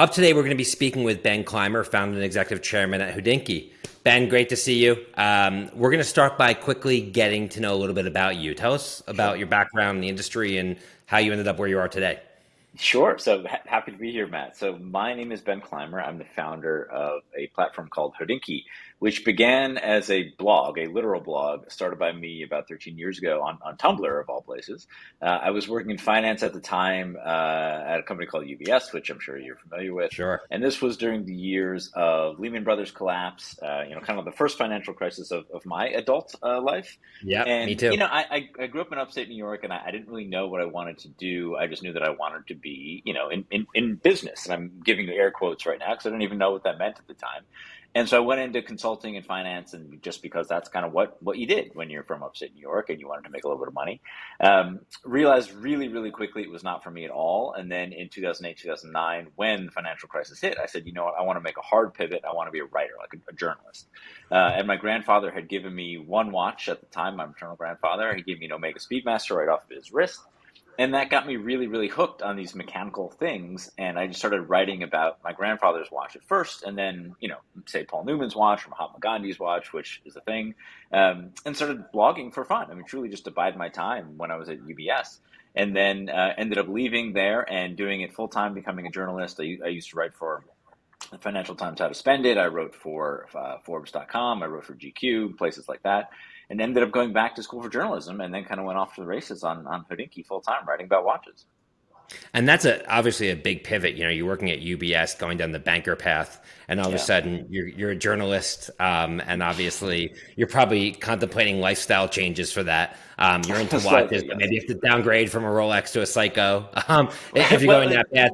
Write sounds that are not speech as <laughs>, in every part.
Up today, we're going to be speaking with Ben Clymer, founder and executive chairman at Hodinkee. Ben, great to see you. Um, we're going to start by quickly getting to know a little bit about you. Tell us about your background in the industry and how you ended up where you are today. Sure. So ha- happy to be here, Matt. So my name is Ben Clymer. I'm the founder of a platform called Hodinkee, which began as a blog, a literal blog, started by me about 13 years ago on, on Tumblr, of all places. Uh, I was working in finance at the time uh, at a company called UBS, which I'm sure you're familiar with. Sure. And this was during the years of Lehman Brothers collapse, uh, you know, kind of the first financial crisis of, of my adult uh, life. Yeah, me too. You know, I, I, I, grew up in upstate New York and I, I didn't really know what I wanted to do. I just knew that I wanted to be, you know, in, in, in business. And I'm giving the air quotes right now because I didn't even know what that meant at the time. And so I went into consulting and finance, and just because that's kind of what, what you did when you're from upstate New York and you wanted to make a little bit of money, um, realized really, really quickly it was not for me at all. And then in 2008, 2009, when the financial crisis hit, I said, you know what, I want to make a hard pivot. I want to be a writer, like a, a journalist. Uh, and my grandfather had given me one watch at the time, my maternal grandfather. He gave me an Omega Speedmaster right off of his wrist and that got me really really hooked on these mechanical things and i just started writing about my grandfather's watch at first and then you know say paul newman's watch or mahatma gandhi's watch which is a thing um, and started blogging for fun. I mean truly just to bide my time when i was at ubs and then uh, ended up leaving there and doing it full time becoming a journalist. I, I, used to write for the financial times how to spend it. I wrote for uh, forbes.com i wrote for gq places like that and ended up going back to school for journalism and then kind of went off to the races on, on Hodinkee full time writing about watches. And that's a, obviously a big pivot. You know, you're working at UBS, going down the banker path, and all yeah. of a sudden you're, you're a journalist. Um, and obviously you're probably contemplating lifestyle changes for that. Um, you're into <laughs> watches, but maybe you have to downgrade from a Rolex to a Seiko. <laughs> Um, if <laughs> you're going that path.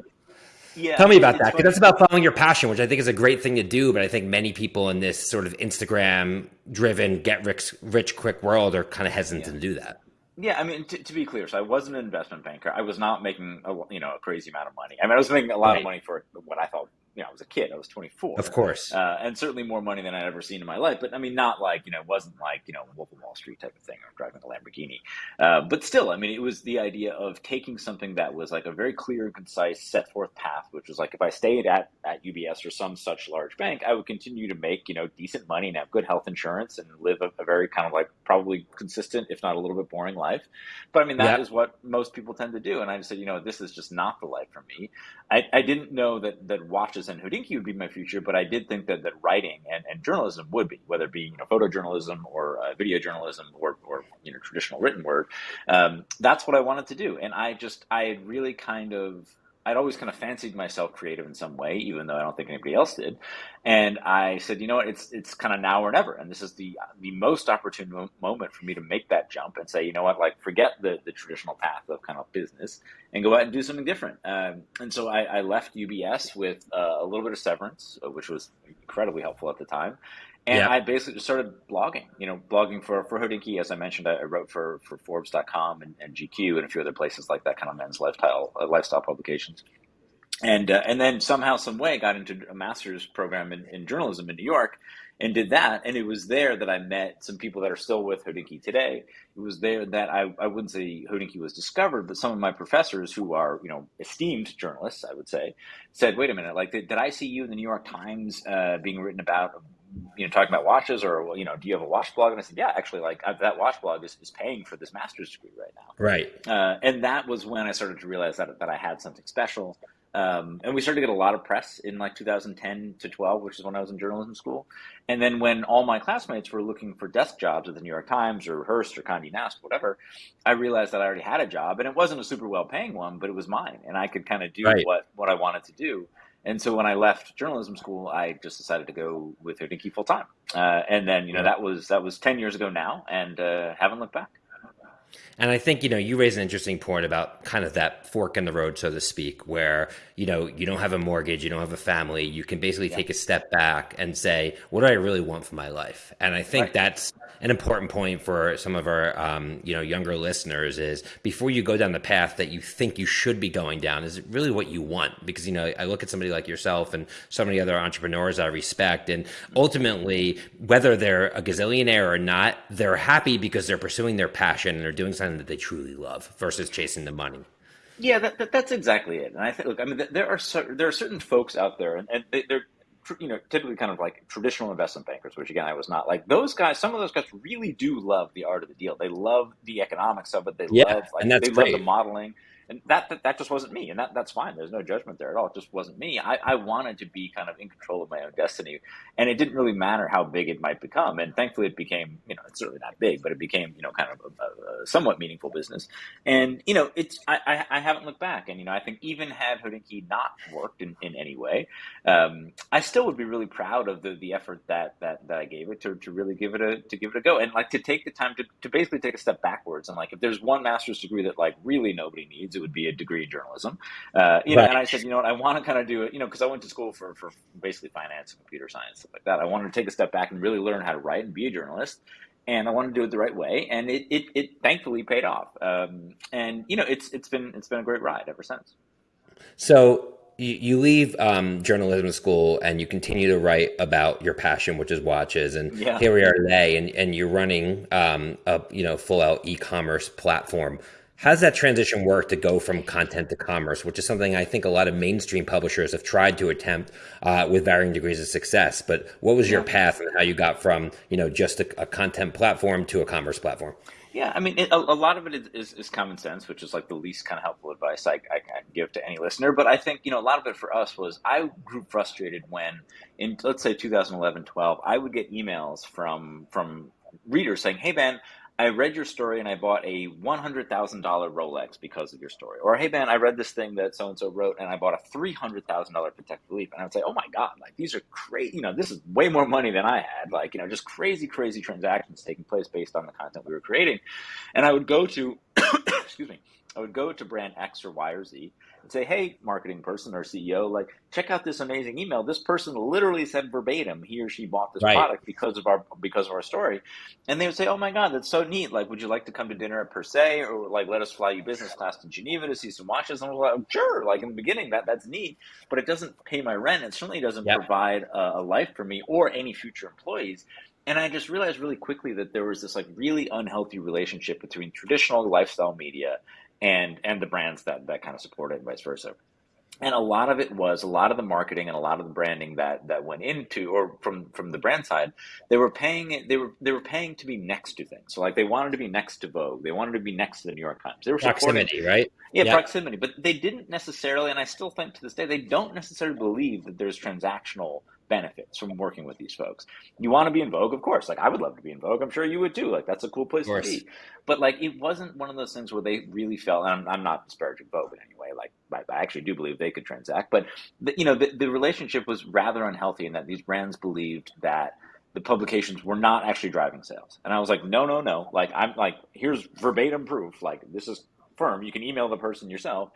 Yeah, Tell me about that because that's about following your passion, which I think is a great thing to do. But I think many people in this sort of Instagram driven, get rich, rich quick world are kind of hesitant yeah. to do that. Yeah, I mean, t- to be clear, so I wasn't an investment banker. I was not making a you know a crazy amount of money. I mean, I was making a lot right. of money for what I thought you know, I was a kid. I was 24. Of course. Uh, and certainly more money than I'd ever seen in my life. But I mean, not like, you know, it wasn't like, you know, Wolf of Wall Street type of thing or driving a Lamborghini. Uh, but still, I mean, it was the idea of taking something that was like a very clear and concise set forth path, which was like if I stayed at, at UBS or some such large bank, I would continue to make, you know, decent money and have good health insurance and live a, a very kind of like probably consistent, if not a little bit boring life. But I mean, that yep. is what most people tend to do. And I just said, you know, this is just not the life for me. I, I didn't know that, that watches and Hodinkee would be my future, but I did think that, that writing and, and journalism would be, whether it be you know photojournalism or uh, video journalism or, or you know traditional written word. Um, that's what I wanted to do, and I just I really kind of I'd always kind of fancied myself creative in some way, even though I don't think anybody else did. And I said, you know what, it's it's kind of now or never, and this is the the most opportune mo- moment for me to make that jump and say, you know what, like forget the the traditional path of kind of business and go out and do something different. Um, and so I, I, left UBS with uh, a little bit of severance, uh, which was incredibly helpful at the time, and I basically just started blogging, you know, blogging for, for Hodinkee. As I mentioned, I, I wrote for, for Forbes.com and, and, GQ and a few other places like that, kind of men's lifestyle, uh, lifestyle publications. And, uh, and then somehow, some way, got into a master's program in, in journalism in New York and did that. And it was there that I met some people that are still with Hodinkee today. It was there that I, I wouldn't say Hodinkee was discovered, but some of my professors who are, you know, esteemed journalists, I would say, said, wait a minute, like, did, did I see you in the New York Times uh, being written about you know, talking about watches or, you know, do you have a watch blog? And I said, yeah, actually, like I, that watch blog is, is paying for this master's degree right now. Right. Uh, and that was when I started to realize that, that I had something special. Um, and we started to get a lot of press in like 2010 to 12, which is when I was in journalism school. And then when all my classmates were looking for desk jobs at the New York Times or Hearst or Condé Nast, whatever, I realized that I already had a job and it wasn't a super well paying one, but it was mine. And I could kind of do right. what, what I wanted to do. And so when I left journalism school, I just decided to go with Hodinkee full time. Uh, and then, you know, that was that was ten years ago now, and uh, haven't looked back. And I think, you know, you raise an interesting point about kind of that fork in the road, so to speak, where, you know, you don't have a mortgage, you don't have a family. You can basically yeah. take a step back and say, what do I really want for my life? And I think right. that's an important point for some of our, um, you know, younger listeners is before you go down the path that you think you should be going down, is it really what you want? Because, you know, I look at somebody like yourself and so many other entrepreneurs I respect. And ultimately, whether they're a gazillionaire or not, they're happy because they're pursuing their passion and they're doing something that they truly love versus chasing the money. Yeah, that, that, that's exactly it. And I think, look, I mean, there are there are certain folks out there, and, and they, are you know typically kind of like traditional investment bankers, which again I was not. Like those guys, some of those guys really do love the art of the deal. They love the economics of it. They yeah, love like they great. love the modeling and that, that, that just wasn't me, and that that's fine. There's no judgment there at all. It just wasn't me. I, I wanted to be kind of in control of my own destiny, and it didn't really matter how big it might become. And thankfully, it became you know it's certainly not big, but it became you know kind of a, a somewhat meaningful business. And you know it's I, I, I haven't looked back, and you know I think even had Hodinkee not worked in, in any way, um, I still would be really proud of the the effort that that, that I gave it to, to really give it a to give it a go, and like to take the time to, to basically take a step backwards. And like if there's one master's degree that like really nobody needs it would be a degree in journalism. Uh, you know, and I said, you know what, I want to kind of do it, you know, because I went to school for, for basically finance and computer science, stuff like that. I wanted to take a step back and really learn how to write and be a journalist. And I wanted to do it the right way, and it, it, it thankfully paid off. Um, and you know, it's it's been it's been a great ride ever since. So you, you leave um, journalism school and you continue to write about your passion, which is watches. And yeah. here we are today, and, and you're running um, a you know full out e-commerce platform. How's that transition work to go from content to commerce, which is something I think a lot of mainstream publishers have tried to attempt uh, with varying degrees of success. But what was your path and how you got from you know just a, a content platform to a commerce platform? Yeah, I mean, it, a, a, lot of it is, is, common sense, which is like the least kind of helpful advice I, I, can give to any listener. But I think, you know, a lot of it for us was I grew frustrated when, in let's say 2011, 12, I would get emails from from readers saying, "Hey, Ben, I read your story and I bought a $100,000 Rolex because of your story. Or, hey, man, I read this thing that so and so wrote and I bought a $300,000 Patek Philippe. And I would say, oh my God, like these are crazy. You know, this is way more money than I had. Like, you know, just crazy, crazy transactions taking place based on the content we were creating. And I would go to, excuse me, I would go to brand X or Y or Z and say, hey, marketing person or CEO, like, check out this amazing email. This person literally said verbatim he or she bought this right. product because of our because of our story. And they would say, oh my God, that's so neat. Like, would you like to come to dinner at Per Se or like let us fly you business class to Geneva to see some watches? And I was like, sure. Like in the beginning, that that's neat, but it doesn't pay my rent. It certainly doesn't yep. provide a, a life for me or any future employees and I just realized really quickly that there was this like really unhealthy relationship between traditional lifestyle media and and the brands that that kind of support it and vice versa. And a lot of it was a lot of the marketing and a lot of the branding that that went into or from from the brand side they were paying they were they were paying to be next to things. So like they wanted to be next to vogue. They wanted to be next to the new york times. They were proximity right? Yeah yep. proximity. But they didn't necessarily and i still think to this day they don't necessarily believe that there's transactional benefits from working with these folks. You want to be in Vogue, of course. Like I would love to be in Vogue. I'm sure you would too. Like that's a cool place to be. But like it wasn't one of those things where they really felt. And I'm, I'm not disparaging Vogue in any way. Like I, I actually do believe they could transact, but the, you know the, the relationship was rather unhealthy in that these brands believed that the publications were not actually driving sales. And I was like, no, no, no. Like I'm like here's verbatim proof. Like this is firm. You can email the person yourself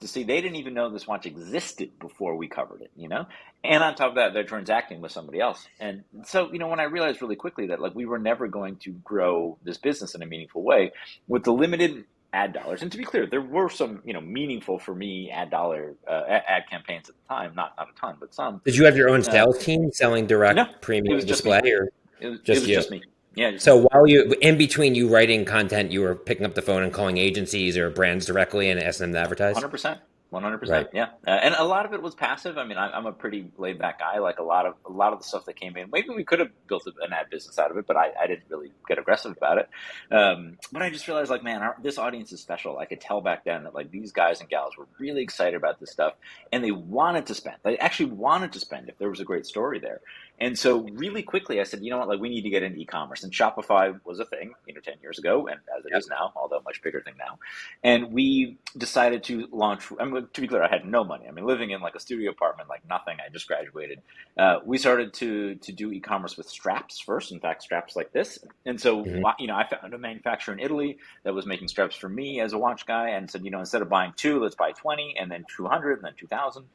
to see they didn't even know this watch existed before we covered it, you know? And on top of that, they're transacting with somebody else. And so, you know, when I realized really quickly that like we were never going to grow this business in a meaningful way with the limited ad dollars. And to be clear, there were some, you know, meaningful for me ad dollar uh, ad campaigns at the time, not not a ton, but some. Did you have your own uh, sales uh, team selling direct no, premium display or it was, just, it was just me? Yeah. So while you in between you writing content, you were picking up the phone and calling agencies or brands directly and asking them to advertise. Hundred percent. One hundred percent, yeah, uh, and a lot of it was passive. I mean, I, am a pretty laid back guy. Like a lot of a lot of the stuff that came in, maybe we could have built an ad business out of it, but I, I didn't really get aggressive about it. Um, but I just realized, like, man, our, this audience is special. I could tell back then that like these guys and gals were really excited about this stuff, and they wanted to spend. They actually wanted to spend if there was a great story there. And so, really quickly, I said, you know what, like we need to get into e-commerce. And Shopify was a thing, you know, ten years ago, and as it is now, although much bigger thing now. And we decided to launch. I mean, to be clear, I had no money. I mean, living in like a studio apartment, like nothing. I just graduated. Uh, we started to to do e-commerce with straps first. In fact, straps like this. And so, mm-hmm. you know, I found a manufacturer in Italy that was making straps for me as a watch guy, and said, you know, instead of buying two, let's buy twenty, and then two hundred, and then two thousand.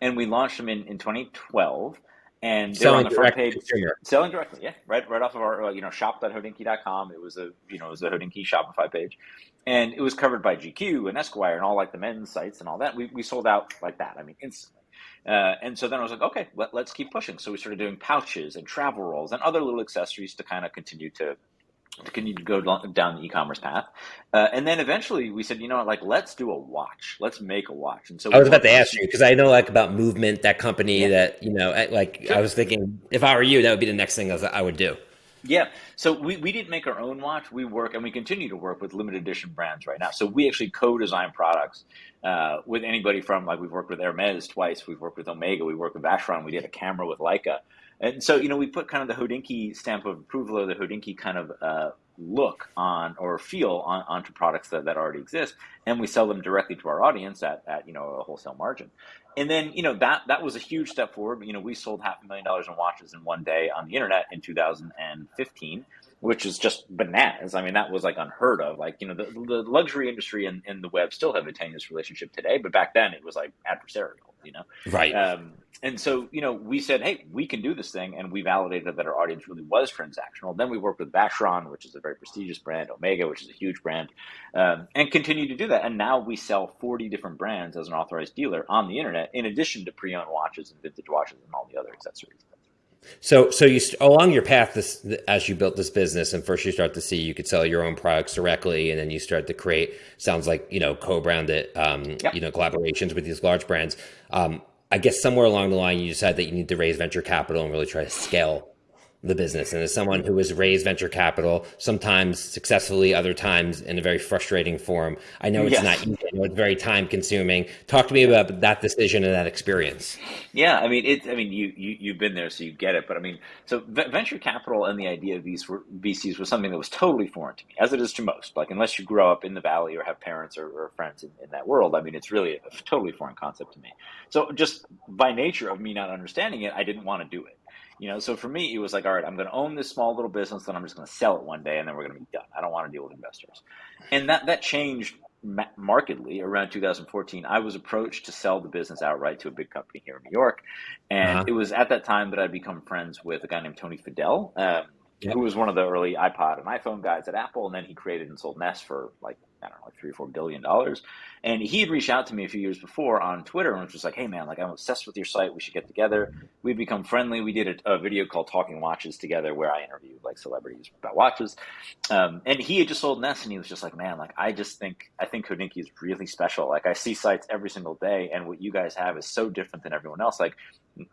And we launched them in in 2012 and they're on the front page. Selling directly yeah right right off of our you know shop.hodinkee.com it was a you know it was a hodinkee shopify page. And it was covered by gq and esquire and all like the men's sites and all that. We, we sold out like that i mean instantly. Uh, and so then I was like, okay, let, us keep pushing. So we started doing pouches and travel rolls and other little accessories to kind of continue to to continue to go down the e-commerce path. Uh, and then eventually we said, you know what, like let's do a watch. Let's make a watch. And so I was about to ask you because I know like about movement, that company yeah. that you know, like sure. I was thinking if I were you, that would be the next thing I would do. Yeah. So we, we didn't make our own watch. We work and we continue to work with limited edition brands right now. So we actually co-design products uh, with anybody from like we've worked with Hermes twice. We've worked with Omega. We worked with Vacheron. We did a camera with Leica. And so, you know, we put kind of the Hodinkee stamp of approval or the Hodinkee kind of uh, look on or feel on, onto products that, that already exist. And we sell them directly to our audience at, at, you know, a wholesale margin. And then, you know, that, that was a huge step forward. You know, we sold half a million dollars in watches in one day on the internet in 2015 which is just bananas. I mean, that was like unheard of. Like, you know, the, the luxury industry and, and the web still have a tenuous relationship today, but back then it was like adversarial, you know? Right. Um, and so, you know, we said, hey, we can do this thing. And we validated that our audience really was transactional. Then we worked with Vacheron, which is a very prestigious brand, Omega, which is a huge brand, um, and continue to do that. And now we sell 40 different brands as an authorized dealer on the internet, in addition to pre owned watches and vintage watches and all the other accessories. So, so you along your path this, as you built this business, and first you start to see you could sell your own products directly, and then you start to create sounds like you know co-branded, um, yep. you know, collaborations with these large brands. Um, I guess somewhere along the line you decide that you need to raise venture capital and really try to scale the business. And as someone who has raised venture capital, sometimes successfully, other times in a very frustrating form, I know it's yes. not easy. I know it's very time consuming. Talk to me about that decision and that experience. Yeah, I mean, it. I mean, you, you you've been there, so you get it. But I mean, so venture capital and the idea of these VCs was something that was totally foreign to me, as it is to most. Like, unless you grow up in the valley or have parents or, or friends in, in, that world, I mean, it's really a totally foreign concept to me. So, just by nature of me not understanding it, I didn't want to do it. You know, so for me, it was like, all right, I'm going to own this small little business, then I'm just going to sell it one day, and then we're going to be done. I don't want to deal with investors, and that that changed markedly around 2014. I was approached to sell the business outright to a big company here in New York, and uh-huh. it was at that time that I'd become friends with a guy named Tony Fadell. Um, who was one of the early iPod and iPhone guys at Apple, and then he created and sold Nest for like I don't know, like three or four billion dollars. And he had reached out to me a few years before on Twitter and was just like, "Hey man, like I'm obsessed with your site. We should get together." We've become friendly. We did a, a video called Talking Watches together, where I interviewed like celebrities about watches. Um, and he had just sold Nest, and he was just like, "Man, like I just think I think Hodinkee is really special. Like I see sites every single day, and what you guys have is so different than everyone else. Like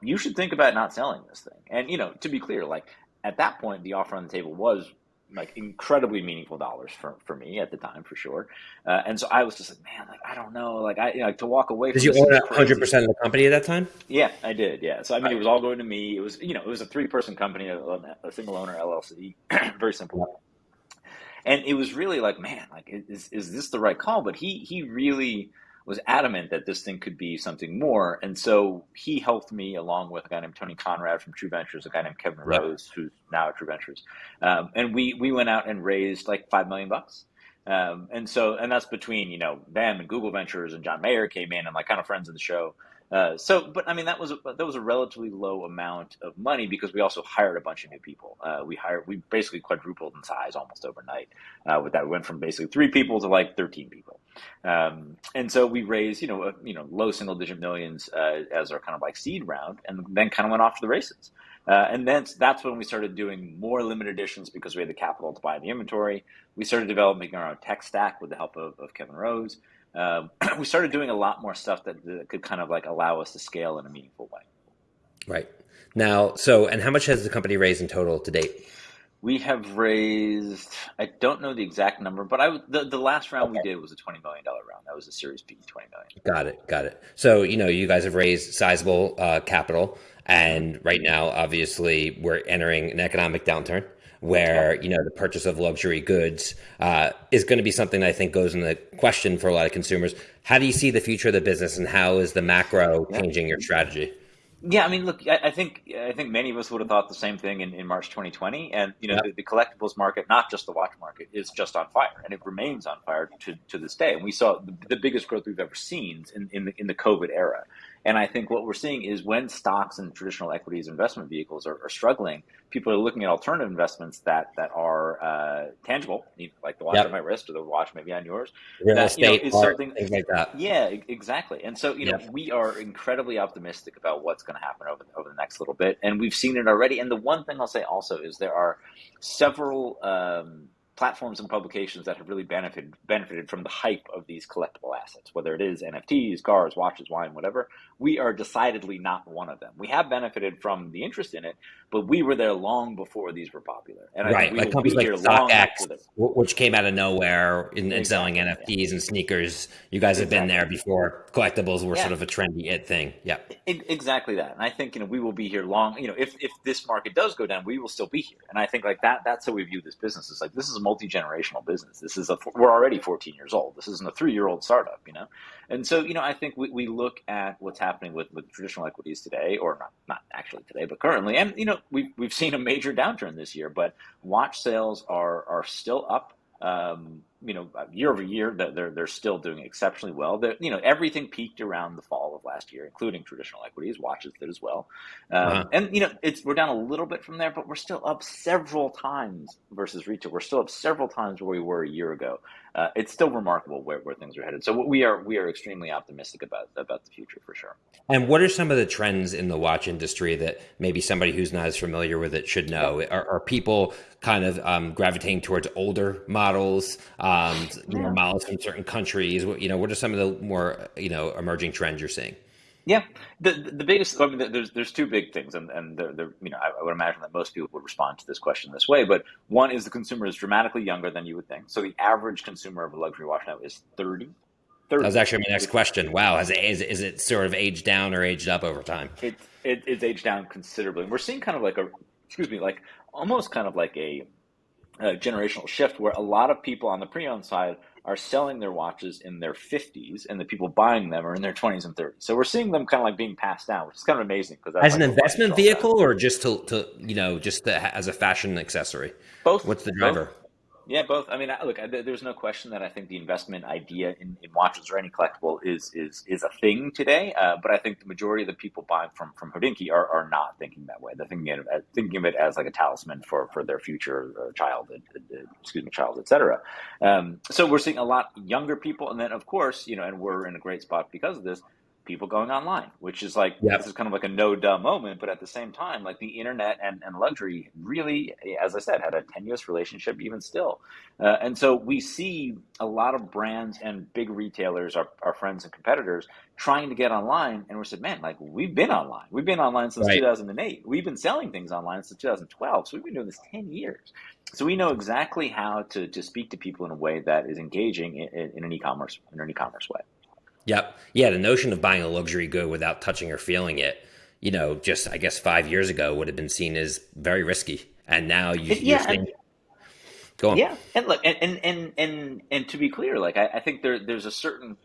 you should think about not selling this thing." And you know, to be clear, like at that point, the offer on the table was like incredibly meaningful dollars for, for me at the time for sure. Uh, and so I was just like, man, like I don't know, like I you know, to walk away. Did you own hundred percent of the company at that time? Yeah, I did. Yeah, so I mean, it was all going to me. It was you know, it was a three person company, a, a, single owner LLC, <clears throat> very simple. And it was really like, man, like is is this the right call? But he he really was adamant that this thing could be something more. And so he helped me along with a guy named Tony Conrad from True Ventures, a guy named Kevin Rose, who's now at True Ventures. Um, and we, we went out and raised like 5 million bucks. Um, and so, and that's between, you know, them and Google Ventures and John Mayer came in and like kind of friends of the show. Uh, so, but I mean, that was a, that was a relatively low amount of money because we also hired a bunch of new people. Uh, we hired, we basically quadrupled in size almost overnight. Uh, with that, we went from basically three people to like thirteen people, um, and so we raised, you know, a, you know, low single digit millions uh, as our kind of like seed round, and then kind of went off to the races. Uh, and then that's when we started doing more limited editions because we had the capital to buy the inventory. We started developing our own tech stack with the help of, of Kevin Rose um, <clears throat> we started doing a lot more stuff that, that could kind of like allow us to scale in a meaningful way. Right. Now, so, and how much has the company raised in total to date? We have raised, I don't know the exact number, but I the, the last round okay. we did was a $20 million round. That was a Series B, 20 million. Got it. Got it. So, you know, you guys have raised sizable uh, capital. And right now, obviously, we're entering an economic downturn where you know the purchase of luxury goods uh, is going to be something that I think goes in the question for a lot of consumers. How do you see the future of the business, and how is the macro changing your strategy? Yeah, I mean, look, I, think I think many of us would have thought the same thing in, in March 2020, and you know, the, the, collectibles market, not just the watch market, is just on fire, and it remains on fire to, to this day. And we saw the, the biggest growth we've ever seen in in the, in the COVID era, And I think what we're seeing is when stocks and traditional equities investment vehicles are, are struggling, people are looking at alternative investments that that are uh, tangible, like the watch yep. on my wrist or the watch maybe on yours. Real that, estate, you know, is something things like that. Yeah, exactly. And so you know, we are incredibly optimistic about what's going to happen over over the next little bit, and we've seen it already. And the one thing I'll say also is there are several. Um, platforms and publications that have really benefited benefited from the hype of these collectible assets, whether it is NFTs, cars, watches, wine, whatever. We are decidedly not one of them. We have benefited from the interest in it, but we were there long before these were popular. And right, like companies like StockX, which came out of nowhere in, in selling NFTs yeah. and sneakers. You guys have exactly. been there before collectibles were yeah. sort of a trendy it thing. Yeah, exactly that. And I think you know we will be here long. You know, if if this market does go down, we will still be here. And I think like that. That's how we view this business. Is like this is a multi generational business. This is a we're already 14 years old. This isn't a three year old startup. You know, and so you know I think we, we look at what's happening with with traditional equities today, or not not actually today, but currently. And you know we've we've seen a major downturn this year, but watch sales are are still up um, you know, year over year, they're they're still doing exceptionally well. They're, you know, everything peaked around the fall of last year, including traditional equities. Watches did as well, um, uh-huh. and you know, it's we're down a little bit from there, but we're still up several times versus retail. We're still up several times where we were a year ago. Uh, it's still remarkable where, where things are headed. So we are we are extremely optimistic about about the future for sure. And what are some of the trends in the watch industry that maybe somebody who's not as familiar with it should know? Are, are people kind of um, gravitating towards older models? um, you know, models from certain countries? You know, what are some of the more you know emerging trends you're seeing? Yeah, the the biggest. I mean, there's there's two big things, and and they're, they're, you know I, would imagine that most people would respond to this question this way. But one is the consumer is dramatically younger than you would think. So the average consumer of a luxury watch now is 30. 30. That was actually my next question. Wow, has it, is, is it sort of aged down or aged up over time? It, it it's aged down considerably. We're seeing kind of like a excuse me, like almost kind of like a a generational shift where a lot of people on the pre-owned side are selling their watches in their 50s and the people buying them are in their 20s and 30s so we're seeing them kind of like being passed down which is kind of amazing because as an investment vehicle or just to, to you know just to, as a fashion accessory? Both. What's the driver? both. Yeah, both. I mean, look, there's no question that I think the investment idea in, in watches or any collectible is is is a thing today. Uh, but I think the majority of the people buying from from Hodinkee are, are not thinking that way. They're thinking of, thinking of it as like a talisman for for their future uh, child, uh, uh, excuse me, child, etc. Um, so we're seeing a lot younger people, and then of course, you know, and we're in a great spot because of this people going online, which is like yep. this is kind of like a no duh moment, but at the same time, like the internet and, and luxury really, as I said, had a tenuous relationship even still. Uh, and so we see a lot of brands and big retailers, our, our friends and competitors, trying to get online. And we said, man, like we've been online. We've been online since right. 2008. We've been selling things online since 2012. So we've been doing this 10 years. So we know exactly how to, to speak to people in a way that is engaging in, in an e-commerce in an e-commerce way. Yep. Yeah. The notion of buying a luxury good without touching or feeling it, you know, just I guess five years ago would have been seen as very risky. And now you, yeah, and, go on. Yeah. And look, and, and, and, and, and to be clear, like, I, I think there, there's a certain,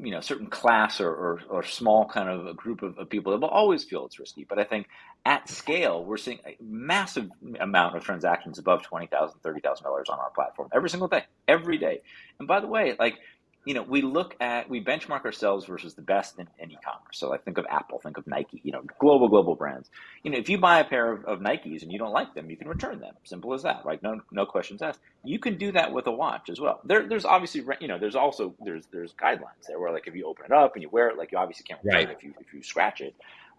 you know, certain class or, or, or small kind of a group of, of, people that will always feel it's risky. But I think at scale, we're seeing a massive amount of transactions above $20,000, $30,000 on our platform every single day, every day. And by the way, like, you know, we look at, we benchmark ourselves versus the best in, in e-commerce. So like think of Apple, think of Nike, you know, global, global brands. You know, if you buy a pair of, of Nikes and you don't like them, you can return them. Simple as that, right? No, no questions asked. You can do that with a watch as well. There, there's obviously, you know, there's also, there's, there's guidelines there where like if you open it up and you wear it, like you obviously can't return right. it if you, if you scratch it.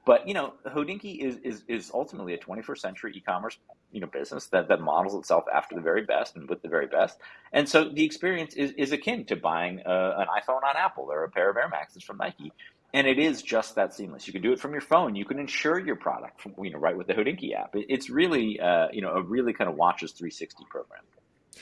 But you know, Hodinkee is, is is ultimately a 21st century e-commerce you know business that, that models itself after the very best and with the very best. And so the experience is, is akin to buying a, uh, an iPhone on Apple or a pair of Air Maxes from Nike. And it is just that seamless. You can do it from your phone. You can insure your product from you know right with the Hodinkee app. It, it's really uh, you know a really kind of watches 360 program.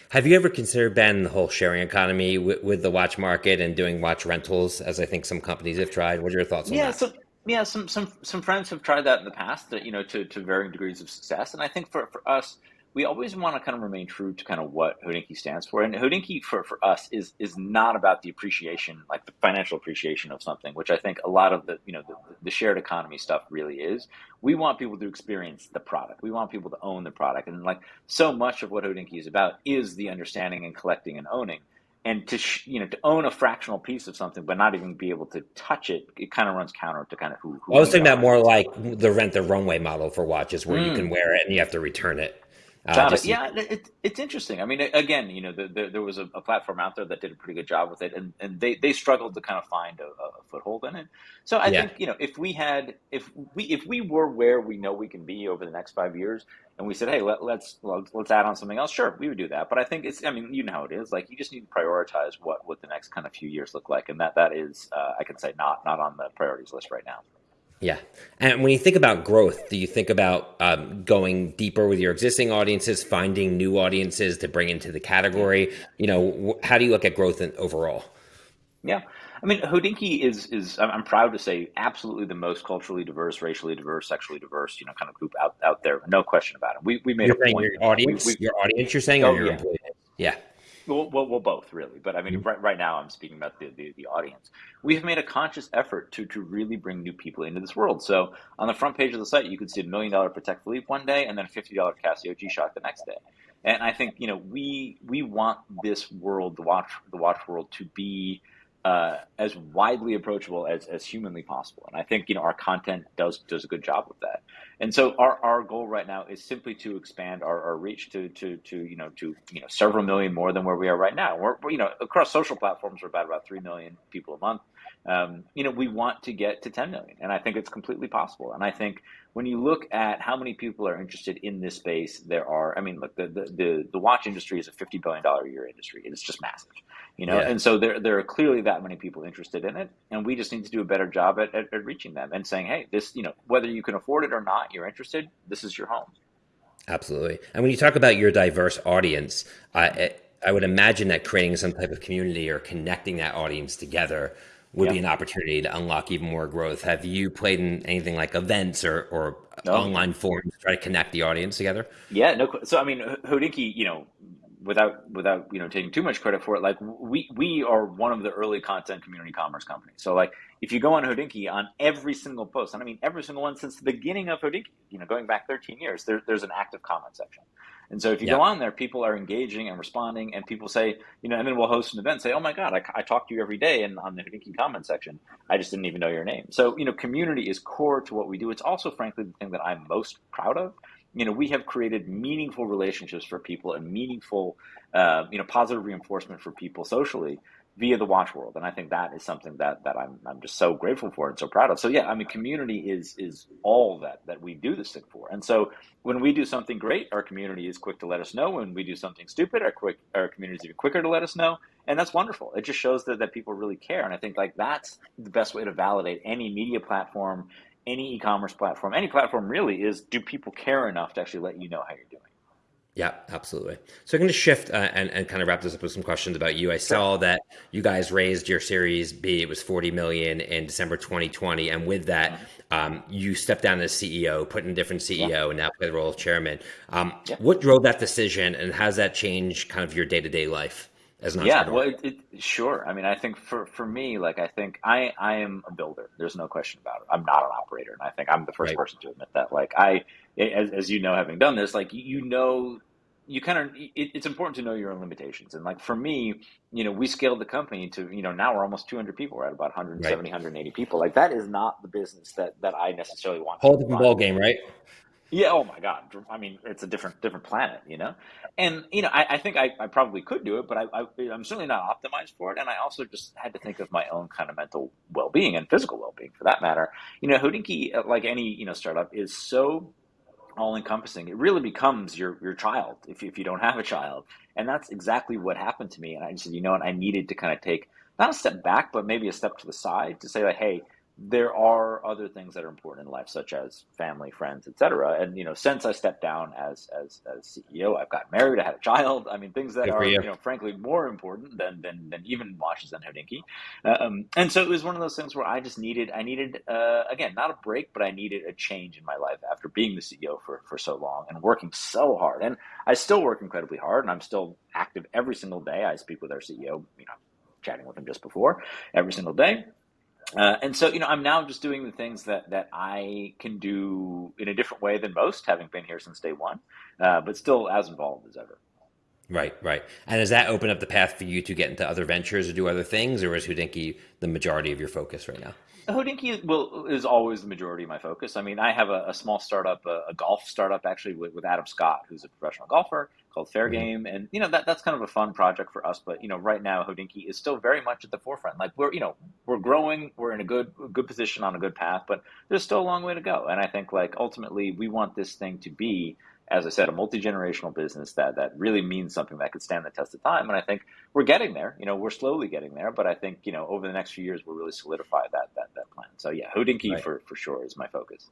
Have you ever considered Ben the whole sharing economy with, with, the watch market and doing watch rentals, as I think some companies have tried? What are your thoughts on yeah, that? So- yeah, some some some friends have tried that in the past, you know, to, to varying degrees of success. And I think for, for us, we always want to kind of remain true to kind of what Hodinkee stands for. And Hodinkee for, for us is is not about the appreciation, like the financial appreciation of something, which I think a lot of the you know the, the shared economy stuff really is. We want people to experience the product. We want people to own the product, and like so much of what Hodinkee is about is the understanding and collecting and owning. And to sh- you know to own a fractional piece of something but not even be able to touch it it kind of runs counter to kind of who, who i was thinking about more like the rent the runway model for watches where mm. you can mm. wear it and you have to return it uh, yeah, it, it's interesting. I mean, again, you know, the, the, there was a, a, platform out there that did a pretty good job with it, and, and they, they struggled to kind of find a, a foothold in it. So I yeah. think you know, if we had, if we if we were where we know we can be over the next five years, and we said, hey, let, let's let's add on something else, sure, we would do that. But I think it's, I mean, you know how it is. Like you just need to prioritize what what the next kind of few years look like, and that that is, uh, I can say, not not on the priorities list right now. Yeah. And when you think about growth, do you think about um, going deeper with your existing audiences, finding new audiences to bring into the category? You know, how do you look at growth in, overall? Yeah. I mean, Hodinkee is is I'm proud to say absolutely the most culturally diverse, racially diverse, sexually diverse, you know, kind of group out out there. No question about it. We we made you're a point. Your audience, we, we, your audience, you're saying, oh, or your yeah. employees? Yeah. Well, well, well, both really, but I mean, mm-hmm. right, right now I'm speaking about the, the, the audience. We have made a conscious effort to to really bring new people into this world. So on the front page of the site, you could see a million dollar Patek Philippe one day, and then a fifty dollar Casio G Shock the next day. And I think you know we we want this world, the watch the watch world, to be uh, as widely approachable as, as humanly possible. And I think you know our content does does a good job with that. And so our, our goal right now is simply to expand our, our reach to, to to you know to you know several million more than where we are right now. We're you know across social platforms we're about about three million people a month. Um, you know we want to get to 10 million, and I think it's completely possible. And I think when you look at how many people are interested in this space, there are. I mean, look, the the the, the watch industry is a fifty billion dollar a year industry. It's just massive, you know. Yeah. And so there there are clearly that many people interested in it, and we just need to do a better job at, at, at reaching them and saying, hey, this, you know, whether you can afford it or not, you're interested. This is your home. Absolutely. And when you talk about your diverse audience, I I would imagine that creating some type of community or connecting that audience together would be an opportunity to unlock even more growth. Have you played in anything like events or, or no. online forums to try to connect the audience together? Yeah, no. So I mean, Hodinkee, you know, without without you know taking too much credit for it, like we we are one of the early content community commerce companies. So like if you go on Hodinkee on every single post, and I mean every single one since the beginning of Hodinkee, you know, going back 13 years, there, there's an active comment section. And so if you yeah. go on there, people are engaging and responding, and people say, you know, and then we'll host an event, say, oh my God, I, I talk to you every day and on the Hodinkee comment section. I just didn't even know your name. So, you know, community is core to what we do. It's also, frankly, the thing that I'm most proud of. You know, we have created meaningful relationships for people and meaningful, uh, you know, positive reinforcement for people socially via the watch world. And i think that is something that that i'm, I'm just so grateful for and so proud of. So yeah i mean community is is all that that we do this thing for. And so when we do something great our community is quick to let us know. When we do something stupid our quick our community is even quicker to let us know. And that's wonderful. It just shows that, that people really care. And i think like that's the best way to validate any media platform any e-commerce platform any platform really is do people care enough to actually let you know how you're doing yeah, absolutely. So I'm going to shift uh, and, and kind of wrap this up with some questions about you. I saw that you guys raised your Series B. It was 40 million in December 2020, and with that, um, you stepped down as CEO, put in a different CEO, yeah. and now play the role of chairman. Um, yeah. What drove that decision, and how does that change kind of your day to day life? As an yeah, well, it, it, sure. I mean, I think for, for me, like I think I I am a builder. There's no question about it. I'm not an operator, and I think I'm the first right. person to admit that. Like I as, as you know, having done this, like you know, you kind of it, it's important to know your own limitations. And like for me, you know, we scaled the company to you know now we're almost 200 people. We're at about 170, right. 180 people. Like that is not the business that that I necessarily want. Whole different ball game, right? Yeah. Oh my God. I mean, it's a different different planet, you know. And you know, I, I think I, I, probably could do it, but I, I, am certainly not optimized for it. And I also just had to think of my own kind of mental well being and physical well being, for that matter. You know, Hodinkee, uh, like any you know startup, is so all encompassing. It really becomes your your child if if you don't have a child, and that's exactly what happened to me. And I said, you know what, I needed to kind of take not a step back, but maybe a step to the side to say like, hey, there are other things that are important in life, such as family, friends, etc. And you know, since I stepped down as as as CEO, I've got married, I had a child. I mean, things that Good are you. you. know, frankly, more important than than, than even watches and Hodinkee. Um, and so it was one of those things where I just needed I needed uh, again not a break, but I needed a change in my life after being the CEO for for so long and working so hard. And I still work incredibly hard, and I'm still active every single day. I speak with our CEO, you know, chatting with him just before every single day. Uh, and so, you know, I'm now just doing the things that that I can do in a different way than most, having been here since day one, uh, but still as involved as ever. Right, right. And does that open up the path for you to get into other ventures or do other things, or is Hodinkee the majority of your focus right now? Hodinkee will is always the majority of my focus. I mean, I have a, a small startup, a, a, golf startup actually with, with, Adam Scott, who's a professional golfer, called Fair mm-hmm. Game, and you know that that's kind of a fun project for us. But you know, right now Hodinkee is still very much at the forefront. Like we're you know we're growing, we're in a good good position on a good path, but there's still a long way to go. And I think like ultimately we want this thing to be as I said, a multi generational business that that really means something that could stand the test of time. And I think we're getting there. You know, we're slowly getting there, but I think you know over the next few years we'll really solidify that that that plan. So yeah, Hodinkee right. for for sure is my focus.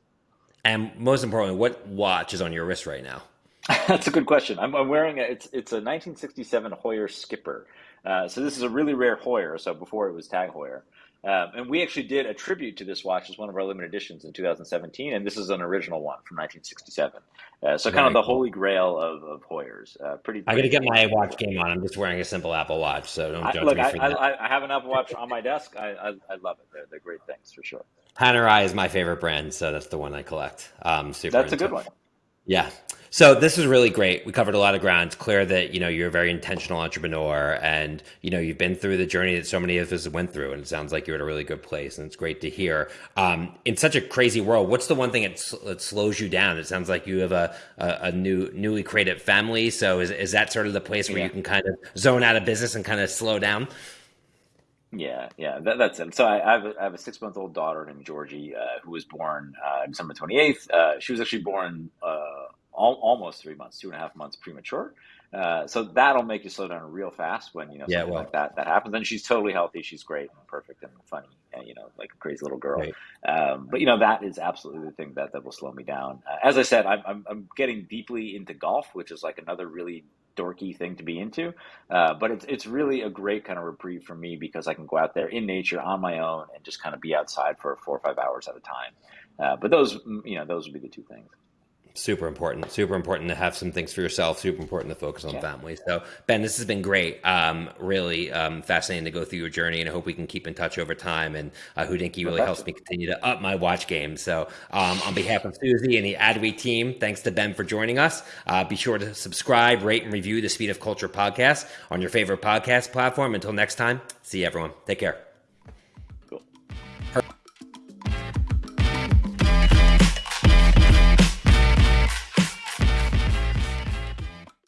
And most importantly, what watch is on your wrist right now? <laughs> That's a good question. I'm, I'm, wearing a it's it's a 1967 Heuer Skipper. Uh, so this is a really rare Heuer. So before it was Tag Heuer. Um, and we actually did a tribute to this watch as one of our limited editions in 2017, and this is an original one from 1967. Uh, so kind of the holy grail of, of Heuers. Uh, pretty, pretty. I got to get my watch game on. I'm just wearing a simple Apple Watch, so don't judge look, me for I, that. I, I, have an Apple Watch on my desk. I, I, I love it. They're, they're, great things for sure. Panerai is my favorite brand, so that's the one I collect. Um, super. That's a good one. Yeah. So this is really great. We covered a lot of ground. It's clear that you know you're a very intentional entrepreneur, and you know you've been through the journey that so many of us went through, and it sounds like you're at a really good place, and it's great to hear. Um, in such a crazy world, what's the one thing that, that slows you down? It sounds like you have a, a, a, new newly created family. So is is that sort of the place where yeah. you can kind of zone out of business and kind of slow down? Yeah, yeah, that, that's it. So I, I, have a, I have a six month old daughter named Georgie uh, who was born uh, December 28th. Uh, she was actually born all, almost three months, two and a half months premature. Uh, so that'll make you slow down real fast when you know yeah, something well. like that that happens. And she's totally healthy. She's great and perfect and funny, and you know, like a crazy little girl. Right. Um, but you know, that is absolutely the thing that that will slow me down. Uh, as I said, I'm, I'm, I'm getting deeply into golf, which is like another really dorky thing to be into. Uh, but it's it's really a great kind of reprieve for me because I can go out there in nature on my own and just kind of be outside for four or five hours at a time. Uh, but those, you know, those would be the two things super important super important to have some things for yourself super important to focus on yeah. family. So ben this has been great. Um, really um, fascinating to go through your journey and i hope we can keep in touch over time and uh, Hodinkee really helps me continue to up my watch game. So um, on behalf of Suzy and the adweek team thanks to ben for joining us. Uh, be sure to subscribe rate and review the speed of culture podcast on your favorite podcast platform. Until next time see you everyone. Take care